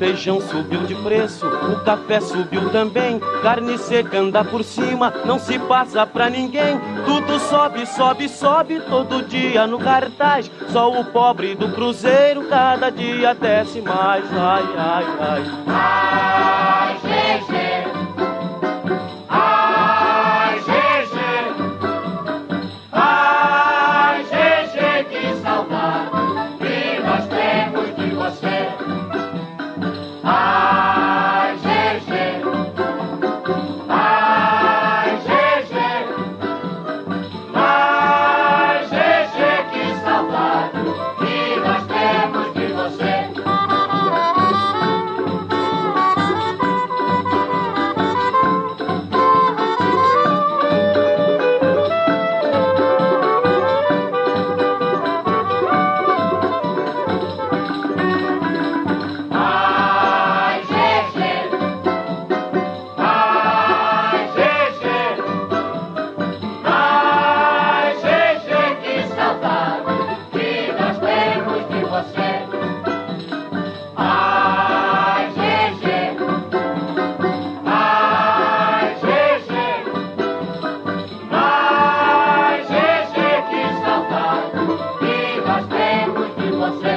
feijão subiu de preço, o café subiu também, carne seca anda por cima, não se passa pra ninguém. Tudo sobe, sobe, sobe todo dia no cartaz. Só o pobre do cruzeiro cada dia desce mais. Ai, ai, ai. ai. was